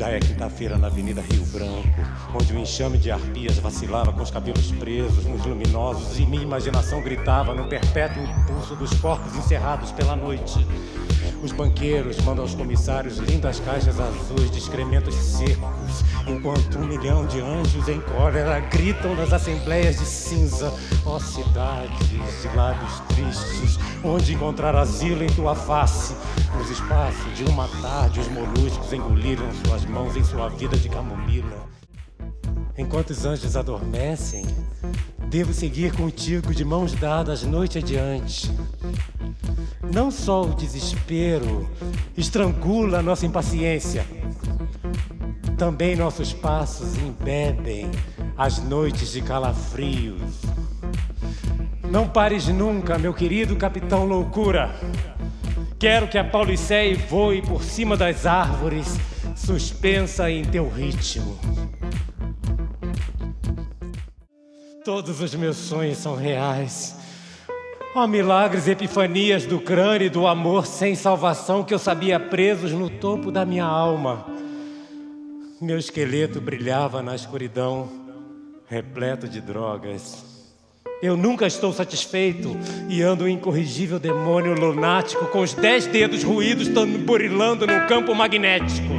Já é quinta-feira na Avenida Rio Branco, onde o enxame de arpias vacilava com os cabelos presos nos luminosos e minha imaginação gritava no perpétuo impulso dos corpos encerrados pela noite. Os banqueiros mandam aos comissários lindas caixas azuis de excrementos secos, enquanto um milhão de anjos em cólera gritam nas assembleias de cinza. Ó oh, cidades de lábios tristes, onde encontrar asilo em tua face. Nos espaços de uma tarde, os moluscos engoliram suas mãos em sua vida de camomila. Enquanto os anjos adormecem, devo seguir contigo de mãos dadas noite adiante. Não só o desespero estrangula nossa impaciência, também nossos passos embebem as noites de calafrios. Não pares nunca, meu querido Capitão Loucura. Quero que a Pauliceia voe por cima das árvores, suspensa em teu ritmo. Todos os meus sonhos são reais. Oh, milagres epifanias do crânio e do amor sem salvação que eu sabia presos no topo da minha alma. Meu esqueleto brilhava na escuridão, repleto de drogas. Eu nunca estou satisfeito e ando um incorrigível demônio lunático com os dez dedos ruídos tamborilando no campo magnético.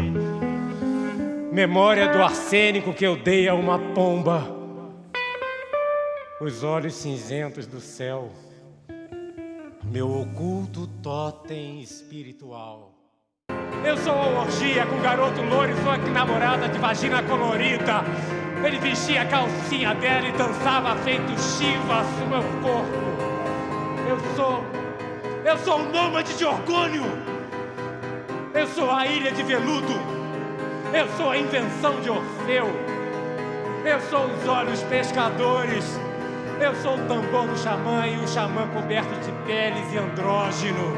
Memória do arsênico que eu dei a uma pomba. Os olhos cinzentos do céu meu oculto totem espiritual. Eu sou a orgia com garoto loiro e sua namorada de vagina colorida. Ele vestia a calcinha dela e dançava feito Shiva no meu corpo. Eu sou. Eu sou o nômade de orgulho. Eu sou a ilha de veludo. Eu sou a invenção de Orfeu. Eu sou os olhos pescadores eu sou o tambor do xamã e o xamã coberto de peles e andrógeno.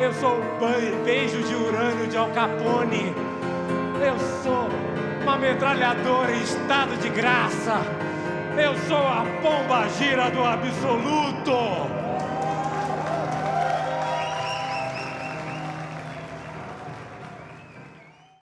Eu sou o beijo de urânio de Al Capone. Eu sou uma metralhadora em estado de graça. Eu sou a pomba gira do absoluto.